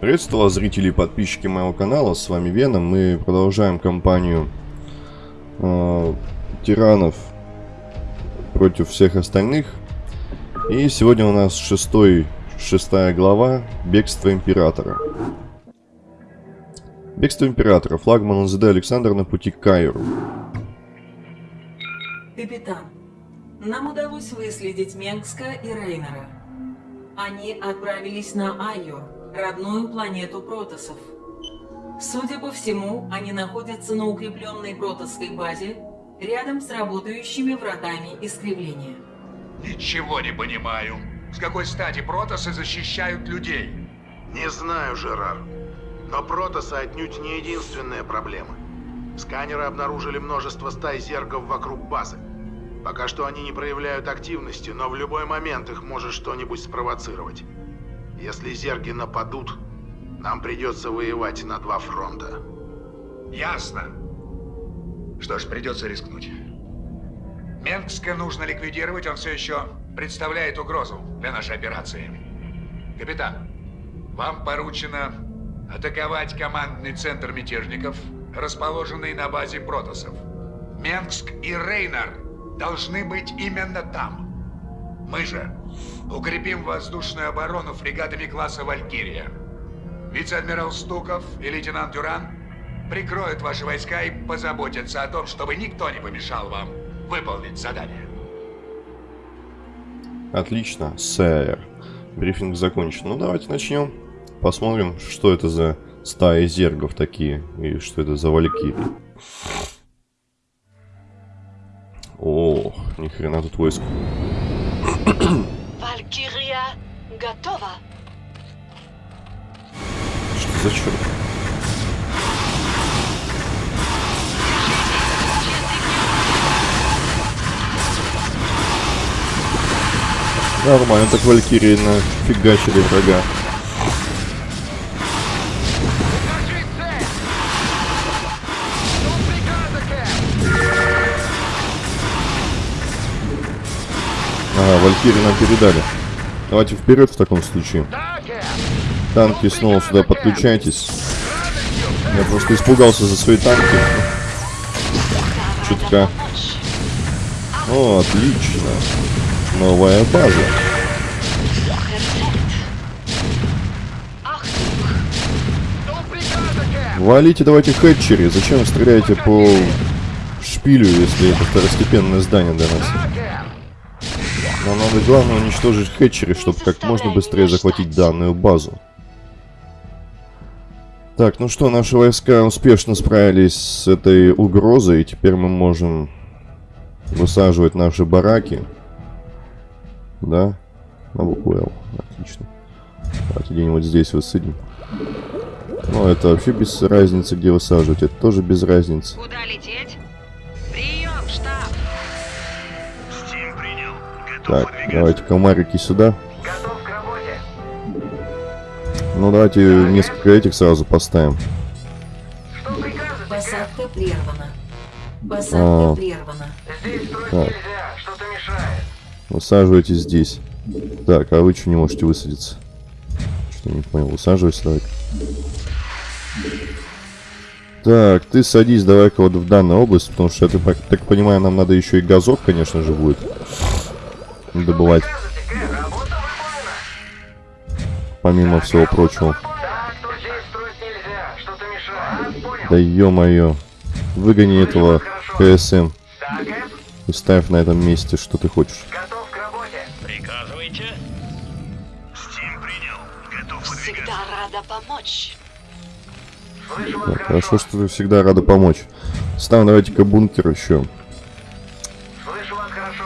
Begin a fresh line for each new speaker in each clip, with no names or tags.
Приветствую вас, зрители и подписчики моего канала, с вами Веном. Мы продолжаем кампанию э, тиранов против всех остальных. И сегодня у нас шестой, шестая глава «Бегство Императора». Бегство Императора. Флагман НЗД Александр на пути к Кайру.
Капитан, нам удалось выследить Менгска и Рейнера. Они отправились на Айо, родную планету протосов. Судя по всему, они находятся на укрепленной протосской базе рядом с работающими вратами искривления.
Ничего не понимаю. С какой стати протосы защищают людей?
Не знаю, Жерар. Но протосы отнюдь не единственная проблема. Сканеры обнаружили множество стай зергов вокруг базы. Пока что они не проявляют активности, но в любой момент их может что-нибудь спровоцировать. Если зерги нападут, нам придется воевать на два фронта.
Ясно. Что ж, придется рискнуть. Менгска нужно ликвидировать, он все еще представляет угрозу для нашей операции. Капитан, вам поручено атаковать командный центр мятежников, расположенный на базе протосов. Менгск и Рейнар должны быть именно там. Мы же укрепим воздушную оборону фрегатами класса «Валькирия». Вице-адмирал Стуков и лейтенант Дюран прикроют ваши войска и позаботятся о том, чтобы никто не помешал вам выполнить задание.
Отлично, сэр. Брифинг закончен. Ну, давайте начнем. Посмотрим, что это за стаи зергов такие. И что это за валькирии. О, ни хрена тут войск.
Валькирия готова.
Что за черт? Нормально, так валькирии нафигачили врага. Ага, валькирии нам передали. Давайте вперед в таком случае. Танки снова сюда подключайтесь. Я просто испугался за свои танки. Чутка. О, отлично. Новая база. Валите давайте хэтчери. Зачем вы стреляете по шпилю, если это второстепенное здание для нас? Нам надо главное уничтожить хэтчери, чтобы как можно быстрее захватить данную базу. Так, ну что, наши войска успешно справились с этой угрозой, и теперь мы можем высаживать наши бараки. Да? На букву Л. Отлично. Давайте где-нибудь здесь высадим. Ну, это вообще без разницы, где высаживать. Это тоже без разницы.
Куда лететь?
Так, давайте комарики сюда.
Готов к работе.
Ну, давайте несколько этих сразу поставим.
Посадка прервана. Посадка
А.
прервана.
Здесь строить
Так.
нельзя, что-то мешает.
Высаживайтесь здесь. Так, а вы что не можете высадиться? Что не понял. Высаживайся, давай. Так, ты садись давай-ка вот в данную область, потому что, я так, так понимаю, нам надо еще и газов, конечно же, будет добывать, помимо всего прочего. Да ё-моё. Выгони этого КСМ и ставь на этом месте, что ты хочешь.
готов к работе.
Приказывайте.
Стим принял. Готов
Всегда рада помочь.
Так, хорошо, что ты всегда рада помочь. Ставим давайте-ка бункер еще.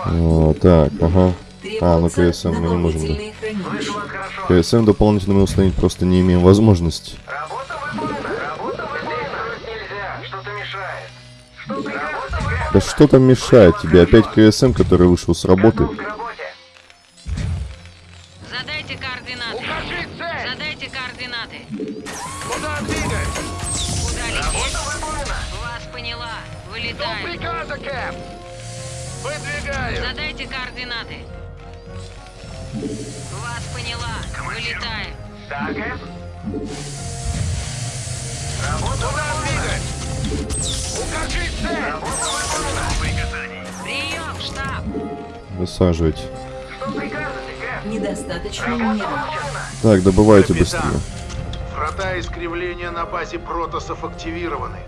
О, так, ага. А, ну КСМ мы не можем. да. КСМ дополнительно мы установить просто не имеем возможности. Да что там мешает тебе? Опять КСМ, который вышел с работы.
Задайте координаты. Вас поняла. Вылетаем.
Так, Кэп.
Прием, штаб.
Высаживать.
Недостаточно минералов.
Так, добывайте быстрее.
Врата искривления на базе протосов активированы.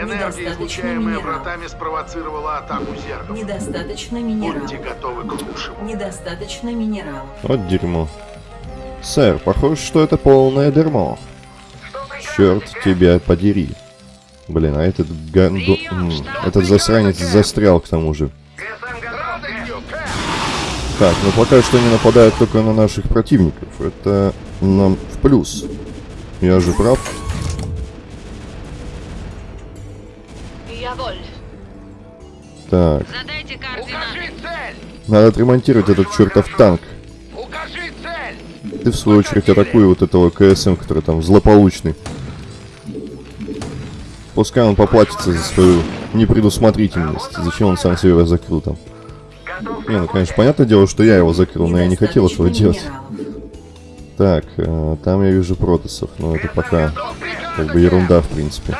Энергия, излучаемая
минералов.
вратами, спровоцировала атаку зергов.
Недостаточно
Будьте
минералов.
готовы к лучшему.
Недостаточно минералов.
Вот дерьмо. Сэр, похоже, что это полное дерьмо. Черт тебя подери. Блин, а этот ганду... Этот засранец застрял к тому же. Так, ну пока что они нападают только на наших противников. Это нам в плюс. Я же прав. Так, надо отремонтировать этот чертов танк. Ты в свою очередь атакуй вот этого КСМ, который там злополучный. Пускай он поплатится за свою непредусмотрительность. Зачем он сам себя закрыл там? Не, ну конечно, понятное дело, что я его закрыл, но я не хотел этого делать. Так, э, там я вижу протасов, но это пока как бы ерунда в принципе.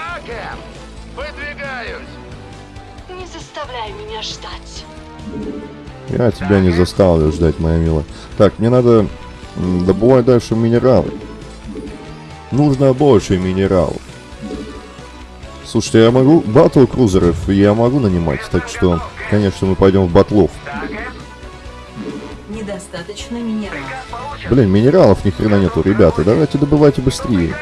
Не заставляй меня ждать.
Я тебя не заставлю ждать, моя милая. Так, мне надо добывать дальше минералы. Нужно больше минералов. Слушайте, я могу... Батл крузеров я могу нанимать, так что, конечно, мы пойдем в батлов.
Недостаточно минералов.
Блин, минералов ни хрена нету, ребята. Давайте добывайте быстрее.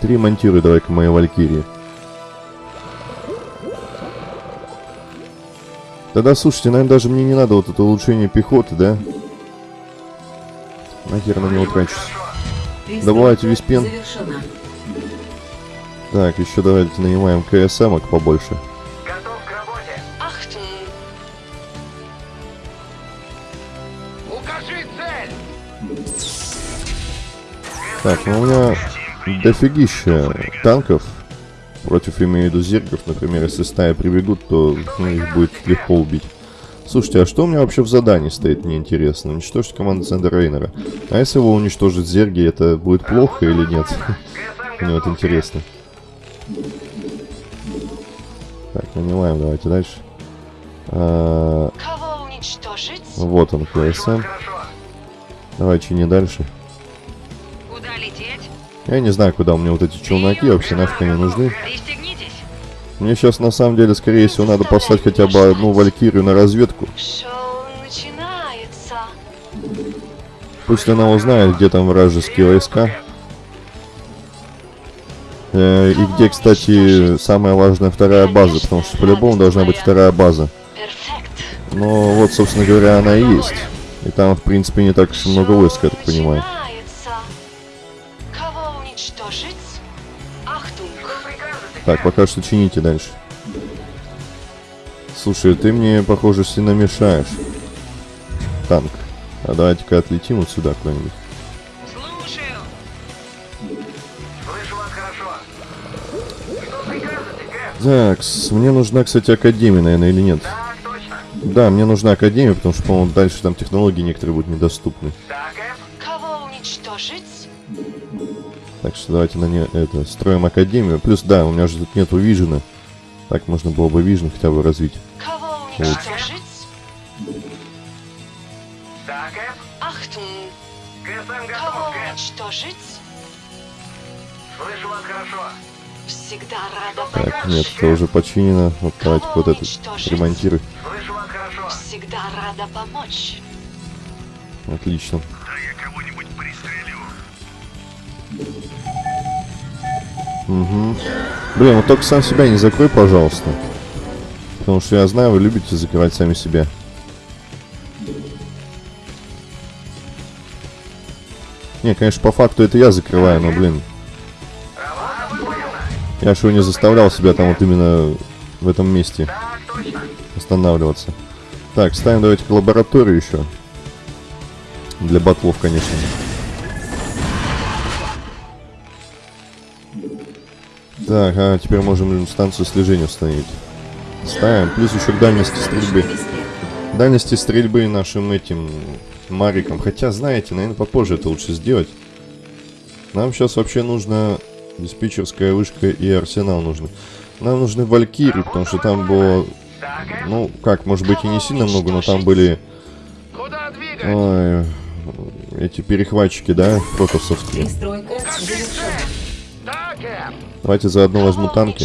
Три монтируй давай-ка мои валькирии. Тогда, слушайте, наверное, даже мне не надо вот это улучшение пехоты, да? Нахер на него трачусь. Добывайте весь пен. Так, еще давайте нанимаем КСМок побольше. Так, ну у меня дофигища танков. Против, имею в виду, зергов, например, если стая прибегут, то ну, их будет легко убить. Слушайте, а что у меня вообще в задании стоит, мне интересно? Уничтожить команду центра Рейнера. А если его уничтожить зерги, это будет плохо или нет? Мне вот интересно. Так, нанимаем, давайте дальше. А,
Кого уничтожить?
вот он, КСМ. Давай чини дальше. Я не знаю, куда у меня вот эти челноки вообще нафиг они нужны. Мне сейчас на самом деле, скорее всего, надо послать хотя бы одну валькирию на разведку. Пусть она узнает, где там вражеские войска. Э, И где, кстати, самая важная вторая база, потому что по-любому должна быть вторая база. Но вот, собственно говоря, она и есть. И там, в принципе, не так уж много войск, я так понимаю. Так, пока что чините дальше. Слушай, ты мне, похоже, сильно мешаешь. Танк. А давайте-ка отлетим вот сюда куда-нибудь.
Слушаю.
Так, мне нужна, кстати, Академия, наверное, или нет? Да, мне нужна Академия, потому что, по-моему, дальше там технологии некоторые будут недоступны.
Кого уничтожить?
Так что давайте на не это строим Академию. Плюс, да, у меня же тут нету Vision а. Так можно было бы Vision хотя бы развить.
Кого уничтожить? Ахтунг. Кого уничтожить?
Слышу вас хорошо.
Всегда рада
Так,
помочь.
нет, это уже починено. Вот давайте вот этот ремонтируй.
Слышу вас хорошо.
Всегда рада помочь.
Отлично. Угу. Блин, вот только сам себя не закрой, пожалуйста. Потому что я знаю, вы любите закрывать сами себя. Не, конечно, по факту это я закрываю, но, блин. Я же его не заставлял себя там вот именно в этом месте останавливаться. Так, ставим давайте лабораторию еще. Для батлов, конечно. Так, а теперь можем станцию слежения установить. Ставим. Плюс еще к дальности стрельбы. Дальности стрельбы нашим этим Мариком. Хотя, знаете, наверное, попозже это лучше сделать. Нам сейчас вообще нужно диспетчерская вышка и арсенал нужны. Нам нужны валькирии, потому что там было... Ну, как, может быть и не сильно много, но там были... Ой, эти перехватчики, да, протосовские. Давайте заодно возьму танки.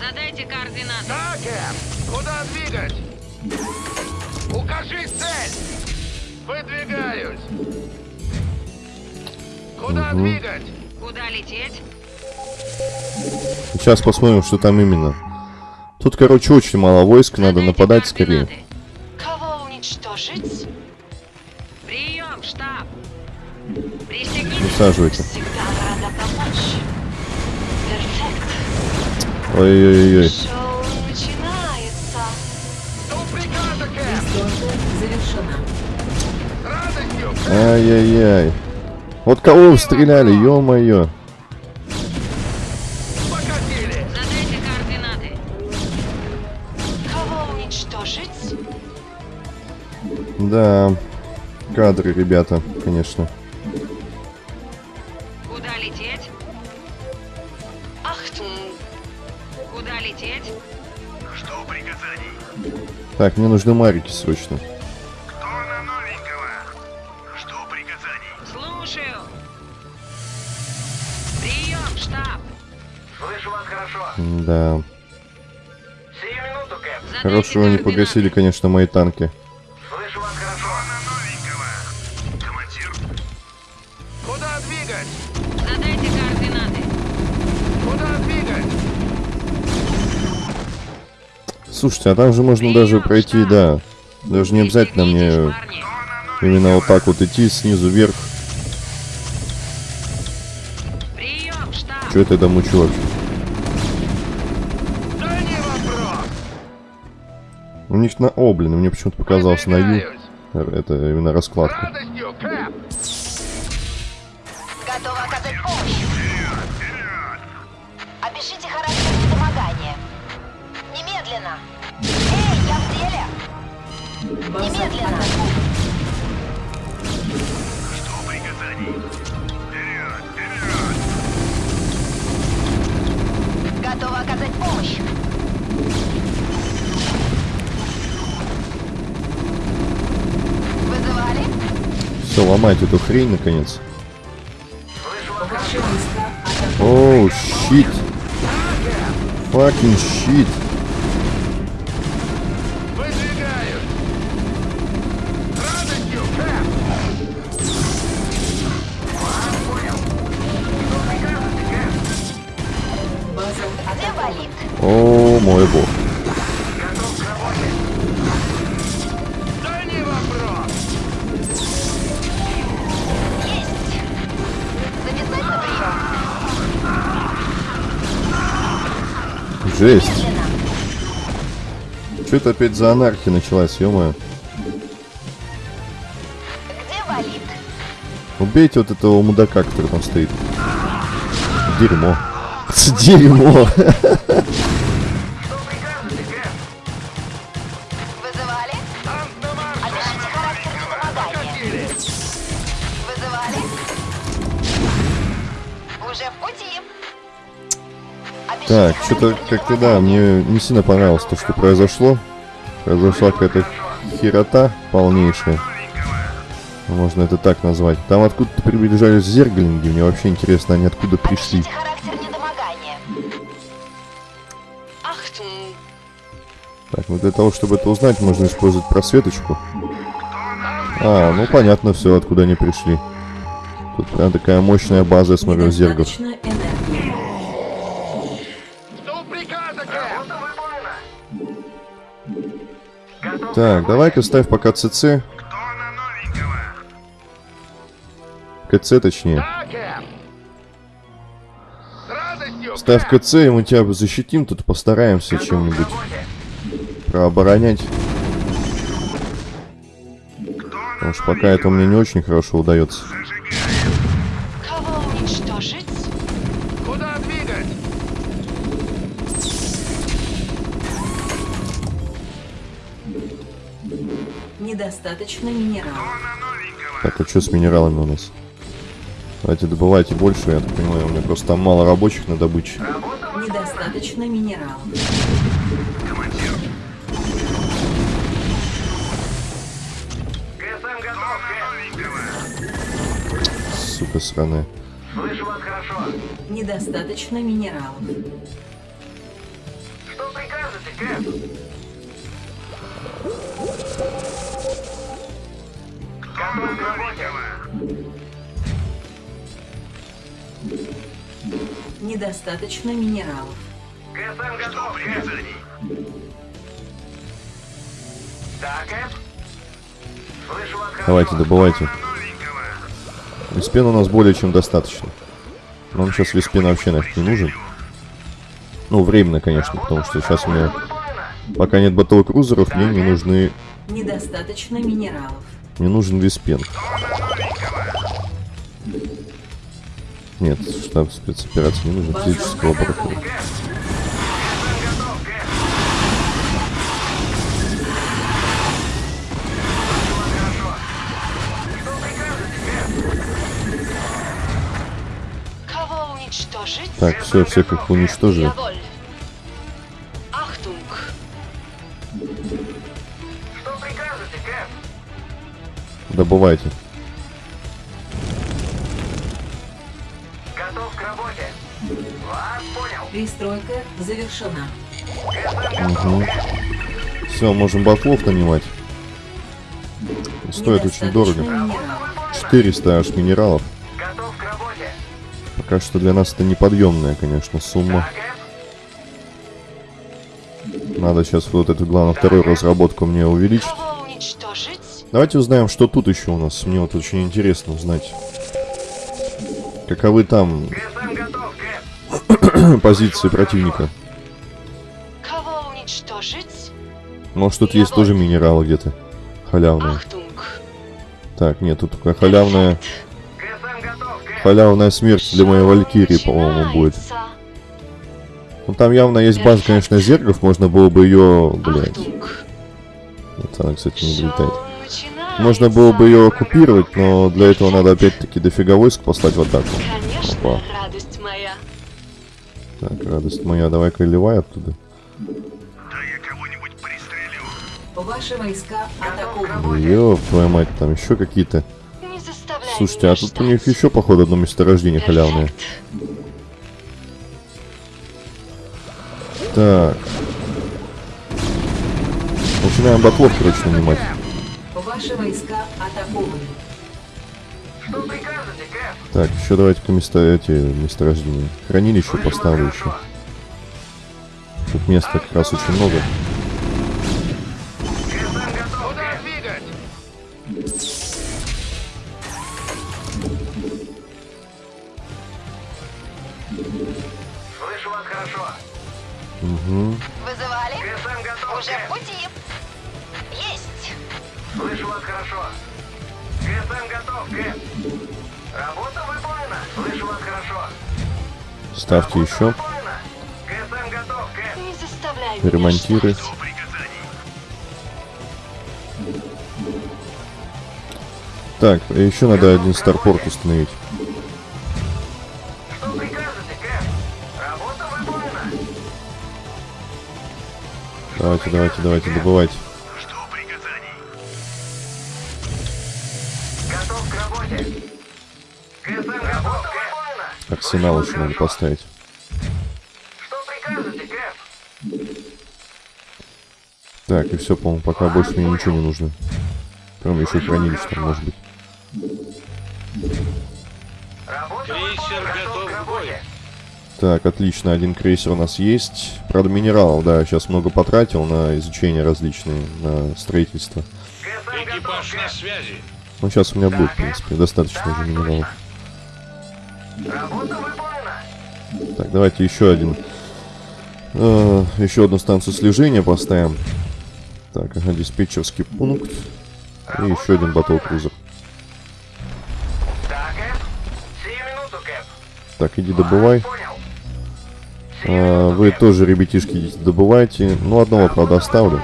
Задайте координаты.
Да, Кэп! Куда двигать? Укажи цель! Выдвигаюсь! Куда
Мгм.
двигать?
Куда лететь?
Сейчас посмотрим, что там именно. Тут, короче, очень мало войск, надо
Задайте
нападать скорее.
координаты.
Кого уничтожить?
Прием, штаб.
Высаживайте.
Всегда рада помочь. Перфект.
Ой-ой-ой.
С радостью!
Ай-яй-яй. Вот кого вы стреляли, ё-моё.
Покатили!
Задайте координаты.
Кого уничтожить?
Да, кадры, ребята, конечно. Так, мне нужны марики срочно.
Кто на новенького? Что приказаний?
Слушаю. Прием, штаб.
Слышу вас хорошо.
Да.
Сию минуту, Кэп.
Задайте
Хорошего не
координаты.
погасили, конечно, мои танки. Слушайте, а там же можно даже пройти, да. Даже не обязательно мне именно вот так вот идти снизу вверх. Что это там учу. У них на... О, блин, мне почему-то показалось на Ю. Это именно раскладка.
радостью,
Немедленно.
Что приказаний? Вперед, вперед.
Готова оказать помощь. Вызывали?
Все, ломайте эту хрень, наконец. Оу, щит. Факин щит. Жесть. Что это опять за анархия началась, ё? Убейте вот этого мудака, который там стоит. Дерьмо. Дерьмо. что-то как-то да, мне не сильно понравилось то, что произошло. Произошла какая-то херота полнейшая. Можно это так назвать. Там откуда-то приближались зерглинги. Мне вообще интересно, они откуда пришли. Так, ну для того, чтобы это узнать, можно использовать просветочку. А, ну понятно все, откуда они пришли. Тут прям такая мощная база, я смотрю, зергов. Так, давай-ка ставь пока ЦЦ. КЦ точнее. Ставь. КЦ, и мы тебя защитим, тут постараемся чем-нибудь прооборонять. Потому что пока это мне не очень хорошо удается.
Недостаточно минералов.
Так, а что с минералами у нас? Давайте добывайте больше, я так понимаю, у меня просто там мало рабочих на добыче.
Недостаточно минералов.
Сука сраная.
Слышу вас хорошо.
Недостаточно минералов.
Что прикажете, Кэп?
Недостаточно минералов.
ГСМ готов, Кэп. Да, Кэп? Слышу вас хорошо.
Давайте, добывайте. Виспена у нас более чем достаточно. Нам сейчас Виспена вообще нафиг не нужен. Ну, временно, конечно, потому что сейчас у меня... Пока нет батл-крузеров, мне не нужны...
Недостаточно минералов.
Не нужен Виспен. Нет, штаб спецоперации не нужен. Физическая лаборатория. Так, все, всех их уничтожили.
Кэп?
Добывайте.
Готов к работе. Вас понял.
Перестройка завершена.
Кэп.
Все, можем батлов нанимать. Стоит очень дорого.
минералов.
400 аж минералов.
Готов к работе.
Пока что для нас это неподъемная, конечно, сумма. Надо сейчас вот эту, главное, вторую разработку мне увеличить. Давайте узнаем, что тут еще у нас. Мне вот очень интересно узнать. Каковы там
готов,
позиции противника?
Кого уничтожить?
Может, тут есть тоже минералы где-то халявные.
Achtung.
Так, нет, тут такая халявная,
готов,
халявная смерть для моей Валькирии, по-моему, будет. Ну, там явно есть база, конечно, зергов, можно было бы ее, блядь. Вот она, кстати, не долетает. Можно было бы ее оккупировать, но для этого надо опять-таки дофига войск послать в атаку.
Конечно,
Опа.
радость моя.
Так, радость моя, давай-ка ливай оттуда.
Ваши войска атакованы.
Ёб твою мать, там еще какие-то. Слушайте, а тут у них еще, походу, одно месторождение халявное. Так. Начинаем батлов, короче, нанимать.
Ваши войска атакованы.
Что прикажете, Кэп?
Так, еще давайте-ка место, эти месторождения. Хранилище поставлю еще. Тут места как раз очень много.
Слышу вас хорошо.
Угу.
Вызывали? Уже
Ставьте еще. Ремонтируй. Так, еще надо один старпорт установить. Давайте, давайте, давайте, добывайте.
Кэп.
Арсенал еще надо поставить. Так, и все, по-моему, пока больше мне ничего не нужно. Кроме еще хранилища там, может быть.
Готов к.
Так, отлично, один крейсер у нас есть. Правда, минералов, да, сейчас много потратил на изучение различные, на строительство. Ну, сейчас у меня будет, в принципе, достаточно уже минералов.
Работа выполнена.
Так, давайте еще один. э, еще одну станцию слежения поставим. Так, ага, диспетчерский пункт. И еще один батл-крузер.
Минуту, Кэп.
Так, иди добывай. А, вы тоже, ребятишки, идите добывайте. Ну, одного, правда, оставлю.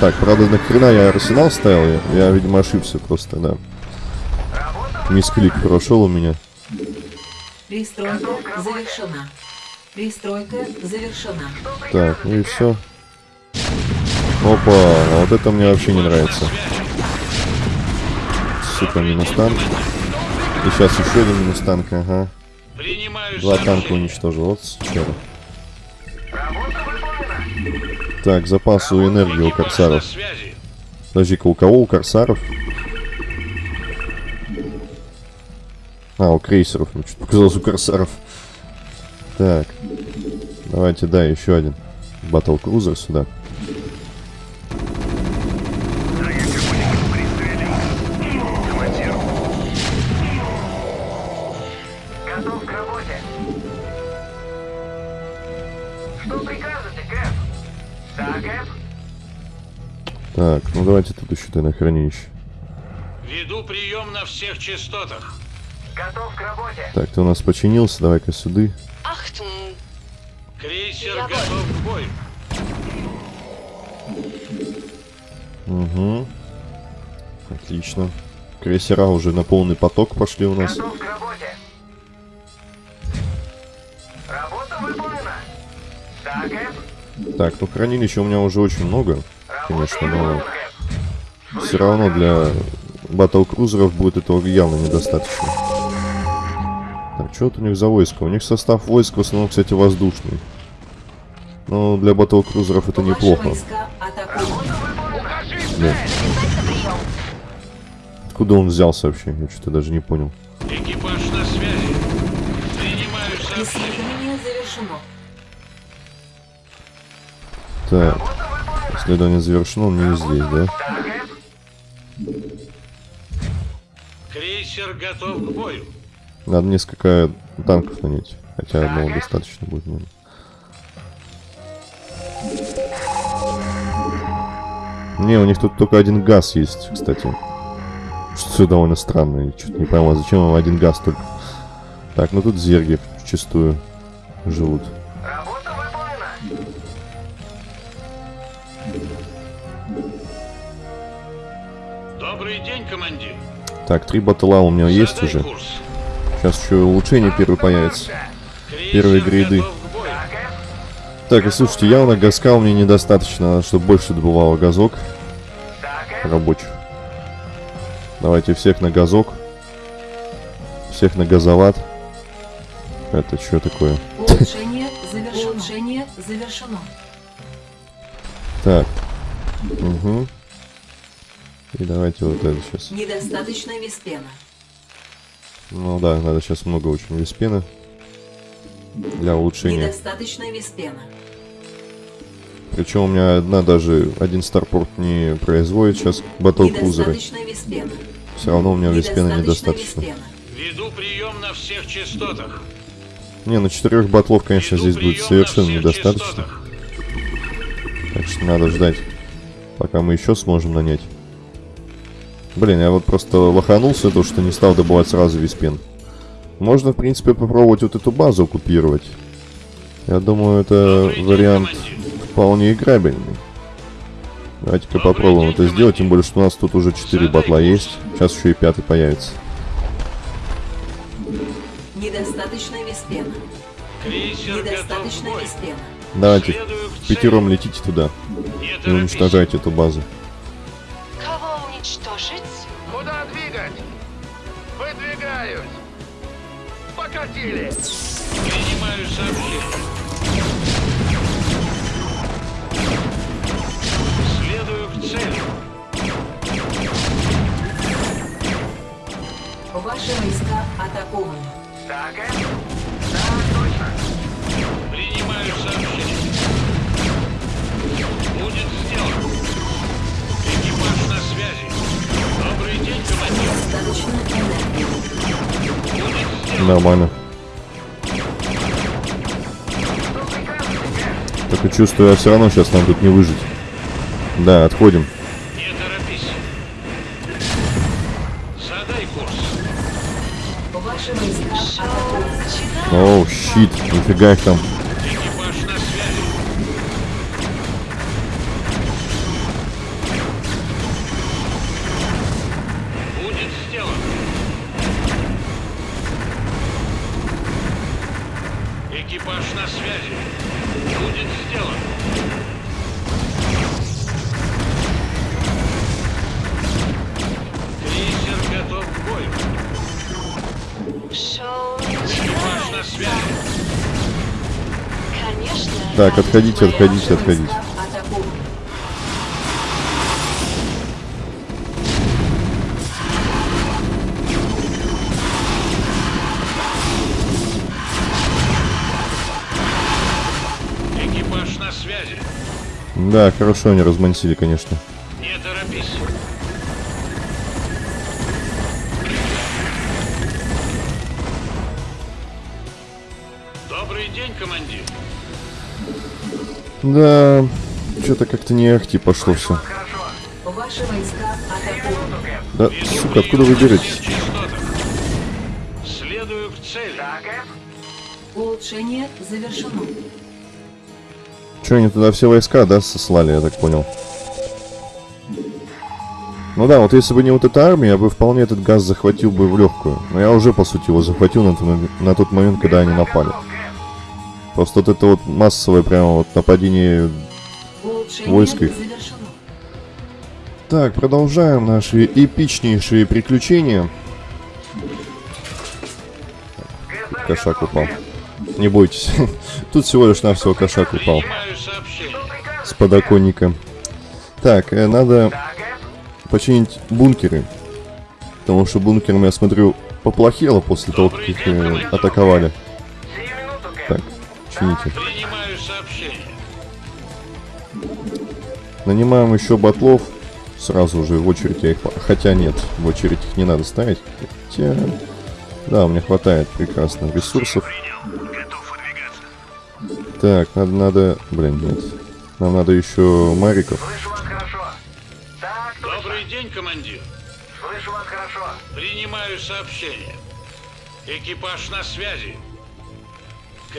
Так, правда, нахрена я арсенал ставил? Я, видимо, ошибся просто, да. Мисклик прошел у меня.
Пристройка завершена. Пристройка завершена.
Так, ну и все. Опа, а вот это мне вообще не нравится. Сука, минус танк. И сейчас еще один минус танк, ага. Два танка уничтожил, вот
выполнена.
Так, запасы энергии у корсаров. Подожди-ка, у кого у корсаров? А, у крейсеров. Мне что-то показалось у корсаров. Так. Давайте, да, еще один. Батл Крузер сюда. Так, ну давайте тут еще ты на хранилище.
Веду прием на всех частотах.
Готов к работе.
Так, ты у нас починился, давай-ка сюда.
Achtung!
Крейсер
Я
готов к бою.
Угу. Отлично. Крейсера уже на полный поток пошли у нас.
Готов к работе. Работа выполнена. Кэп?
Так, ну хранилища у меня уже очень много,
Работа
конечно, но все равно для батл крузеров будет этого явно недостаточно. Так, что вот у них за войско? У них состав войск в основном, кстати, воздушный. Но для батл крузеров это неплохо. Да. Откуда он взялся вообще? Я что-то даже не понял.
Экипаж на связи. Принимаю сообщение.
Исследование завершено.
Так, исследование завершено, он не здесь, да?
Крейсер готов к бою.
Надо несколько танков нанять. Хотя одного достаточно будет, наверное. Не, у них тут только один газ есть, кстати. Что довольно странно. Я что-то не пойму, а зачем им один газ только. Так, ну тут зерги чистую живут.
Добрый день, командир.
Так, три батла у меня есть
Задай
уже.
курс.
Сейчас еще улучшение первый появится. Первые грейды. Так, и слушайте, явно газка у меня недостаточно, чтобы больше добывало газок рабочих. Давайте всех на газок. Всех на газоват. Это что такое?
Улучшение завершено. Улучшение завершено.
Так. Угу. И давайте вот это сейчас.
Недостаточно виспена.
Ну да, надо сейчас много очень виспена. Для улучшения.
Недостаточно виспена.
Причем у меня одна даже один старпорт не производит сейчас батл крузеры. Все равно у меня виспена
Недостаточно.
Веду прием на всех частотах.
Не, ну четырех батлов, конечно,
Веду
здесь будет
на
совершенно недостаточно.
частотах.
Так что надо ждать, пока мы еще сможем нанять. Блин, я вот просто лоханулся, то что не стал добывать сразу весь пен. Можно, в принципе, попробовать вот эту базу оккупировать. Я думаю, это
Добрый день,
вариант
командир.
вполне играбельный. Давайте-ка попробуем
день,
это сделать, тем более, что у нас тут уже 4
Задай
батла
курс.
есть. Сейчас еще и пятый появится.
Недостаточно
к
Недостаточно
бою.
виспена.
Давайте, пятером летите туда
Не
и уничтожайте эту базу.
Покатили.
Принимаю сообщение. Следую к цели.
Ваши войска атакованы.
Да, Кэп? Да, точно.
Принимаю сообщение. Будет сделано. Экипаж на связи. Добрый день, командир.
Достаточно энергии.
Будет сделано.
Нормально. Только чувствую, я все равно сейчас нам тут не выжить. Да, отходим.
Не торопись. Задай курс.
Оу, щит, нифига их там. Так, отходите, отходите, отходите.
Атакуют.
Экипаж на связи.
Да, хорошо они размансили, конечно. Да, что-то как-то не ахти пошло все. Да, сука, откуда вы беретесь?
Следую к цели.
Улучшение завершено.
Че, они туда все войска, да, сослали, я так понял? Ну да, вот если бы не вот эта армия, я бы вполне этот газ захватил бы в легкую. Но я уже, по сути, его захватил на, на тот момент, когда они напали. Просто вот это вот массовое прямо вот нападение
Улучшение
Войск их.
завершено.
Так, продолжаем наши эпичнейшие приключения. Кошак упал. Не бойтесь. Тут всего лишь навсего кошак упал с подоконника. Так, э, надо починить бункеры. Потому что бункером, я смотрю, поплохело после того, как их э, атаковали.
Сию минуту, Кэп.
Так, чините.
Принимаю сообщение.
Нанимаем еще батлов. Сразу же в очередь я их... Хотя нет, в очередь их не надо ставить. Хотя... Да, у меня хватает прекрасных ресурсов. Так, надо, надо... Блин, нет. Нам надо еще мариков.
Так.
Добрый день, командир.
Слышу вас хорошо.
Принимаю сообщение. Экипаж на связи.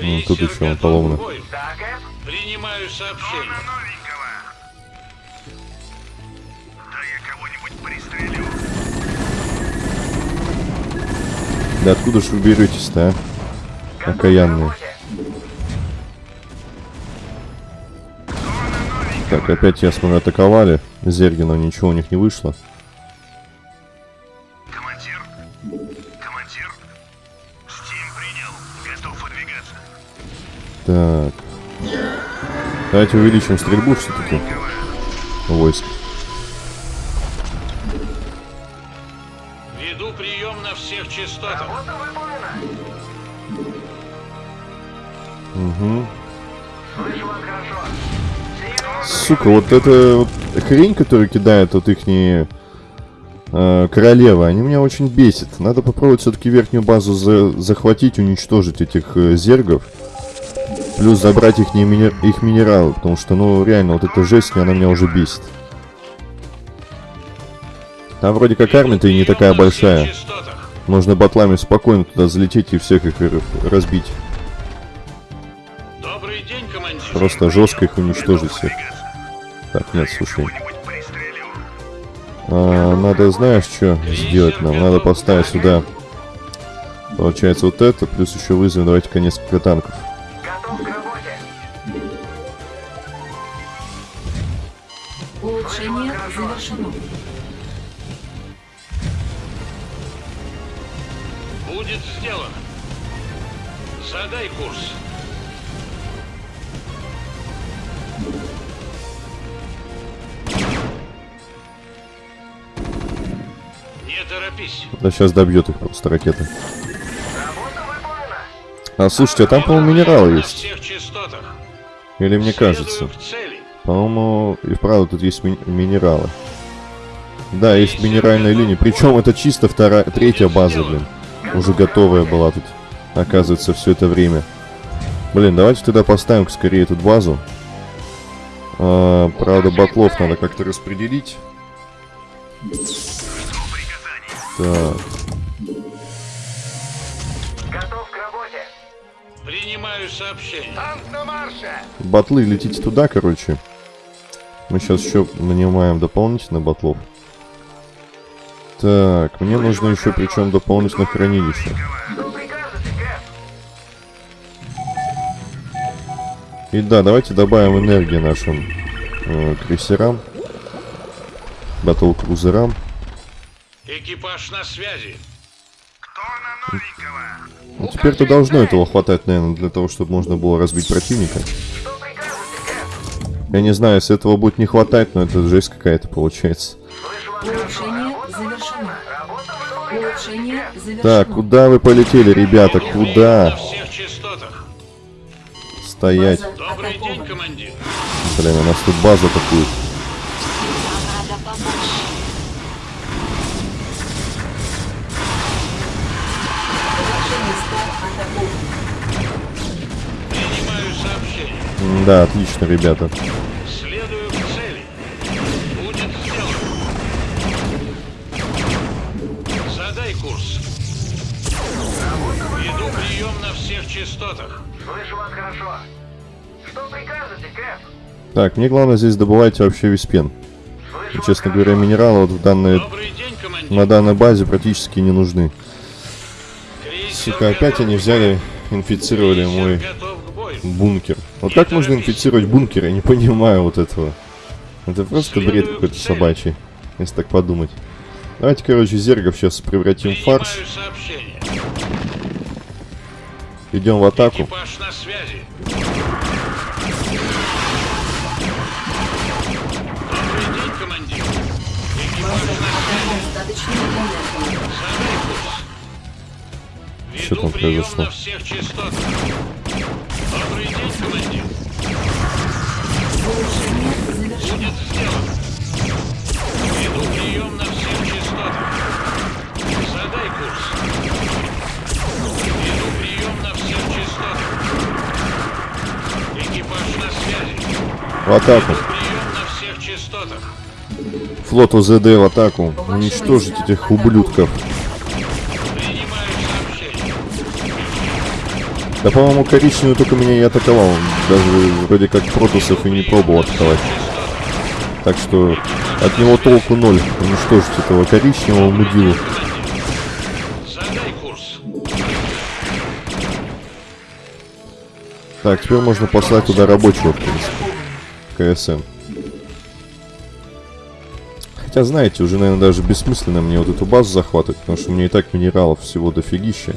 Ну, тут еще он.
Так, Эф.
Принимаю сообщение.
Да откуда же вы беретесь-то, а? Окаянные. Так, опять я смотрю, атаковали. Зергина, ничего у них не вышло. Так. Давайте увеличим стрельбу все-таки. Войск.
Веду прием на всех частотах.
Угу. Сука, вот эта вот хрень, которую кидает вот ихние э, королевы, они меня очень бесит. Надо попробовать все-таки верхнюю базу за- захватить, уничтожить этих э, зергов. Плюс забрать их, мини- их минералы, потому что, ну, реально, вот эта жесть, она меня уже бесит. Там вроде как армия-то и не такая большая. Можно батлами спокойно туда залететь и всех их разбить.
Добрый день, командир.
Просто жестко их уничтожить всех. Так, нет, слушай. А, надо, знаешь, что сделать нам? Надо поставить сюда, получается, вот это, плюс еще вызовем, давайте-ка несколько танков.
Готов к работе.
Улучшение завершено.
Будет сделано. Задай курс. Не торопись.
Да сейчас добьет их просто ракеты. А слушайте, а там, по-моему, минералы
На
есть. Или мне кажется? По-моему, и вправду тут есть ми- минералы. Да, есть минеральная линия. Причем это чисто вторая, третья база, блин. Уже готовая была тут, оказывается, все это время. Блин, давайте тогда поставим скорее эту базу. А, правда, батлов надо как-то распределить. Так,
Принимаю сообщение.
Танк на марше.
батлы летите туда, короче. Мы сейчас еще нанимаем дополнительно батлов. Так, мне нужно еще причем дополнительно хранилище. И да, давайте добавим энергии нашим э, крейсерам, батл-крузерам.
Экипаж на связи.
Теперь-то должно этого хватать, наверное, для того, чтобы можно было разбить противника. Я не знаю, если этого будет не хватать, но это жесть какая-то получается.
Улучшение завершено. Улучшение завершено.
Так, куда вы полетели, ребята? Куда?
всех частотах.
Стоять.
База
Добрый день,
атакована.
командир.
Блин, у нас тут база такую. Да, отлично, ребята.
Следую к цели. Будет сделано. Задай курс. Веду прием на всех частотах.
Слышу вас хорошо. Что прикажете, Кэп?
Так, мне главное здесь добывать вообще весь пен. И, честно говоря,
хорошо.
минералы вот в данной,
день,
на данной базе практически не нужны. Сука, опять они взяли, инфицировали мой. Бункер. Вот как можно инфицировать бункер? Я не понимаю вот этого. Это просто бред какой-то собачий, если так подумать. Давайте, короче, зергов сейчас превратим в
сообщение.
Идем в атаку. Что там произошло?
Добрый день, командир. Будет сделано. Веду.
В атаку.
Веду прием
в атаку. Уничтожить этих ублюдков.
Принимаю сообщение.
Да, по-моему, коричневый только меня и атаковал. Даже вроде как протусов и не пробовал атаковать. Так что от него толку ноль. Уничтожить этого коричневого мудилу. Так, теперь можно послать туда рабочего, в принципе. КСМ. Хотя, знаете, уже, наверное, даже бессмысленно мне вот эту базу захватывать, потому что у меня и так минералов всего дофигища.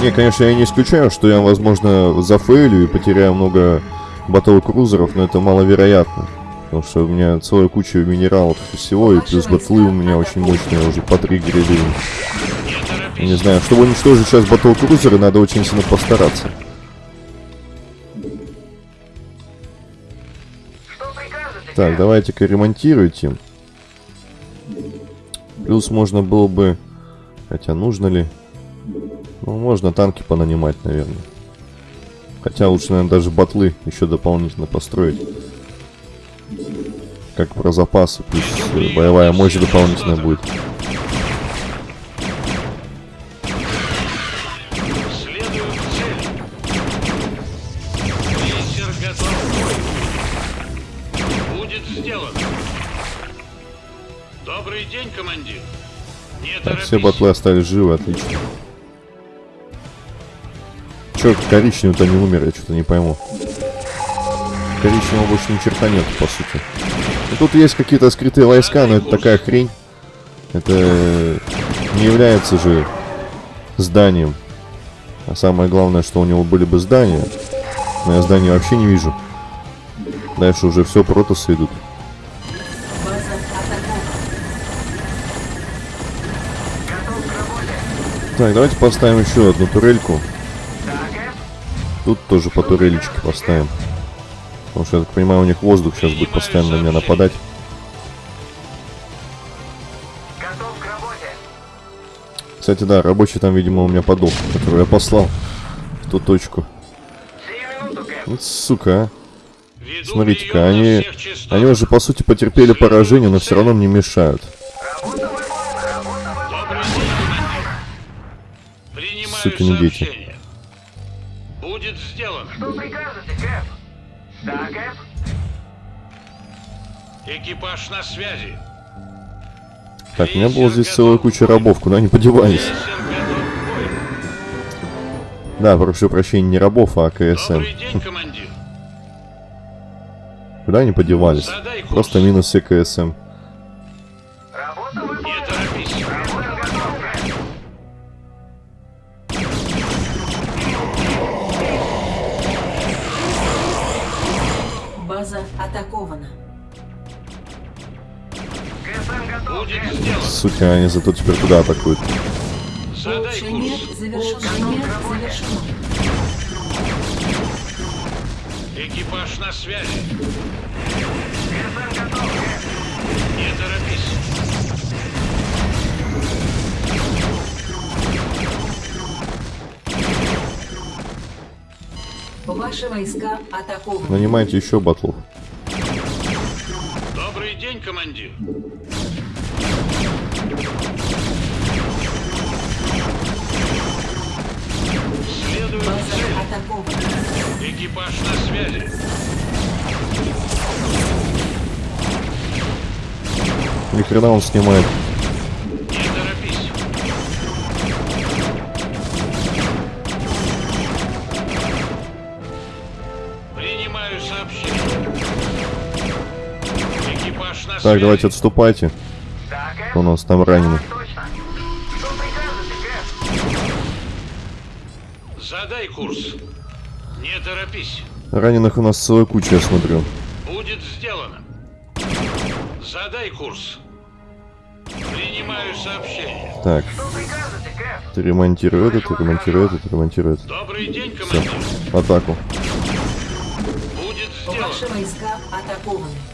Не, конечно, я не исключаю, что я, возможно, зафейлю и потеряю много батл-крузеров, но это маловероятно. Потому что у меня целая куча минералов всего, и плюс батлы у меня очень мощные, уже по три гриды.
Не
знаю, чтобы уничтожить сейчас батл-крузеры, надо очень сильно постараться. Так, давайте-ка ремонтируйте. Плюс можно было бы... Хотя нужно ли? Ну, можно танки понанимать, наверное. Хотя лучше, наверное, даже батлы еще дополнительно построить. Как про запасы, плюс боевая мощь дополнительная будет. Так, все батлы остались живы, отлично. Че, коричневый-то не умер, я что-то не пойму. Коричневого больше ни черта нет, по сути. Ну, тут есть какие-то скрытые войска, но это такая хрень. Это не является же зданием. А самое главное, что у него были бы здания. Но я здания вообще не вижу. Дальше уже все протосы идут. Так, давайте поставим еще одну турельку. Тут тоже по турелечке поставим. Потому что, я так понимаю, у них воздух сейчас будет постоянно на меня нападать.
Готов к работе.
Кстати, да, рабочий там, видимо, у меня подох, который я послал в ту точку. Вот сука, а. Смотрите-ка, они, они уже, по сути, потерпели поражение, но все равно мне мешают.
Работа выполнена.
Будет сделано.
Что прикажете, Кэп? Да, Кэп?
Экипаж на связи.
Так, у меня была здесь целая куча рабов, куда они подевались? Да, прошу прощения, не рабов, а КСМ.
Добрый день, командир.
Куда они подевались? Просто минус все КСМ. Сука, они зато теперь куда атакуют?
Экипаж на связи. Не торопись.
Ваши войска атакованы.
Нанимайте еще батлов.
Добрый день, командир. Цели.
атакована.
Экипаж на связи.
Ни хрена он снимает.
Не торопись. Принимаю сообщение. Экипаж на связи.
Так, давайте отступайте. Кто у нас там раненый?
Задай курс. Не торопись.
Раненых у нас целая куча, я смотрю.
Будет сделано. Задай курс. Принимаю сообщение.
Так, ты ремонтируй этот, ты ремонтируй этот, ты ремонтируй этот.
Добрый день,
Все,
командир.
атаку.
Будет
Ваши
сделано.
войска атакованы.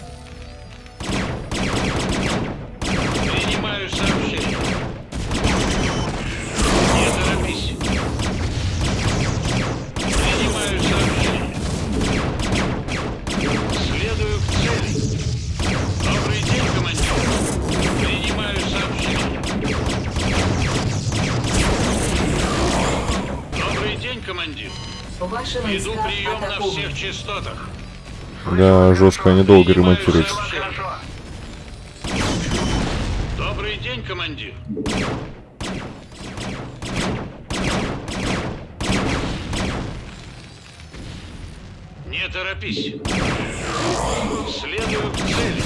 Командир.
Ваши
Веду прием на всех частотах.
Да, жестко, они долго ремонтируются.
Добрый день, командир. Не торопись. Следую к цели.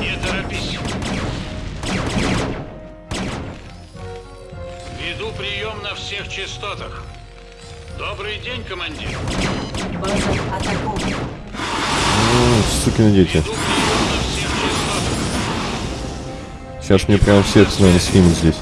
Не торопись. Веду прием на всех частотах. Добрый день, командир.
База атакована.
Ну, сукины дети. Сейчас мне прям всех, наверное, снимут здесь.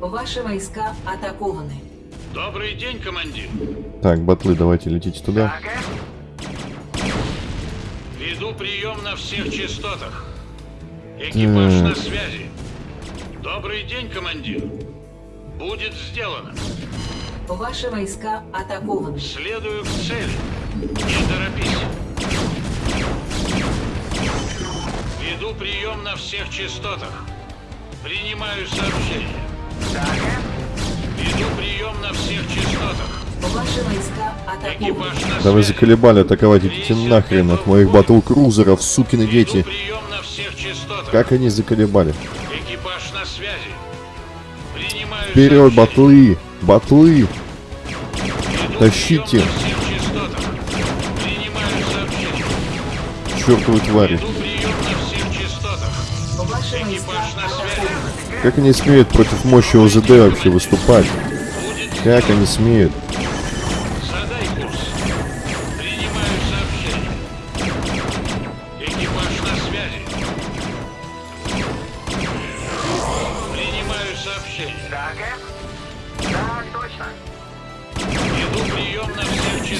Ваши войска атакованы.
Добрый день, командир.
Так, батлы, давайте летите туда.
Да, Кэп?
Веду прием на всех частотах. Экипаж
Так.
на связи. Добрый день, командир. Будет сделано.
Ваши войска атакованы.
Следую к цели. Не торопись. Веду прием на всех частотах. Принимаю сообщение.
Да, Кэп?
Веду прием на всех частотах.
Ваши войска
на
Да вы заколебали атаковать, идите нахрен от моих батл-крузеров, сукины дети.
прием на всех частотах.
Как они заколебали?
Экипаж на связи. Принимаю
Вперед,
сообщение.
батлы! Батлы!
Веду
тащите.
прием на всех частотах. Принимаю сообщение.
Чертовы твари!
Веду
Как они смеют против мощи ОЗД вообще выступать? Как они смеют?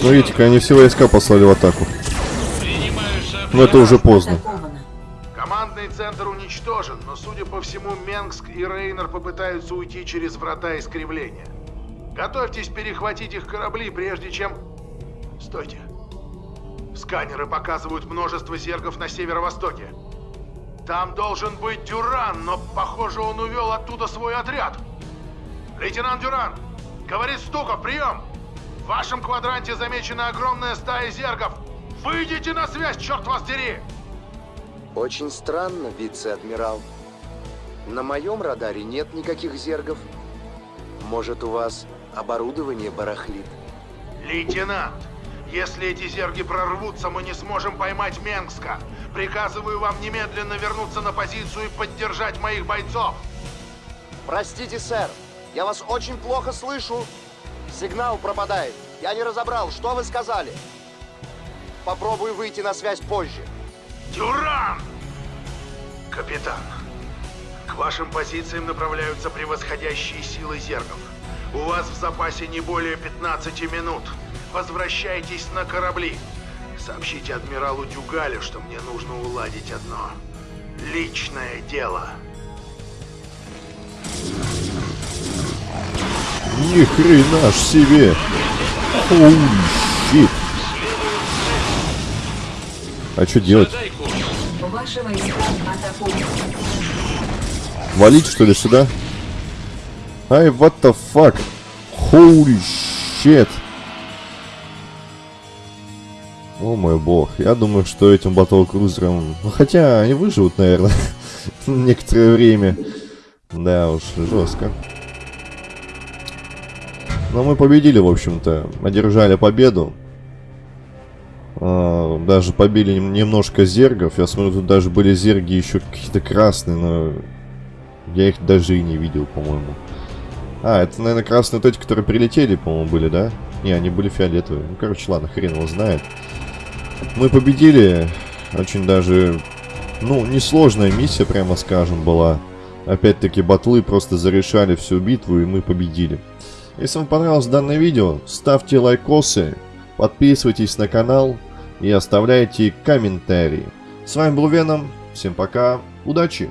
Смотрите-ка, они все войска послали в атаку. Но это уже поздно.
Центр уничтожен, но, судя по всему, Менгск и Рейнер попытаются уйти через врата искривления. Готовьтесь перехватить их корабли, прежде чем... Стойте. Сканеры показывают множество зергов на северо-востоке. Там должен быть Дюран, но, похоже, он увел оттуда свой отряд. Лейтенант Дюран, говорит Стуков, прием! В вашем квадранте замечена огромная стая зергов. Выйдите на связь, черт вас дери!
Очень странно, вице-адмирал. На моем радаре нет никаких зергов. Может, у вас оборудование барахлит?
Лейтенант, если эти зерги прорвутся, мы не сможем поймать Менгска. Приказываю вам немедленно вернуться на позицию и поддержать моих бойцов.
Простите, сэр, я вас очень плохо слышу. Сигнал пропадает. Я не разобрал, что вы сказали. Попробую выйти на связь позже.
Дюран! Капитан, к вашим позициям направляются превосходящие силы зергов. У вас в запасе не более 15 минут. Возвращайтесь на корабли. Сообщите адмиралу Дюгалю, что мне нужно уладить одно личное дело.
Ни хрена ж себе. Shit. А что делать?
Атакованы.
Валить что ли сюда? Ай, what the fuck? Holy shit. О мой бог, я думаю, что этим батл-крузерам... Ну, хотя они выживут, наверное, некоторое время. Да уж, жестко. Но мы победили, в общем-то. Одержали победу. А, даже побили нем- немножко зергов. Я смотрю, тут даже были зерги еще какие-то красные, но я их даже и не видел, по-моему. А, это, наверное, красные вот эти, которые прилетели, по-моему, были, да? Не, они были фиолетовые. Ну, короче, ладно, хрен его знает. Мы победили. Очень даже, ну, несложная миссия, прямо скажем, была. Опять-таки, батлы просто зарешали всю битву, и мы победили. Если вам понравилось данное видео, ставьте лайкосы, подписывайтесь на канал и оставляйте комментарии. С вами был Веном. Всем пока. Удачи!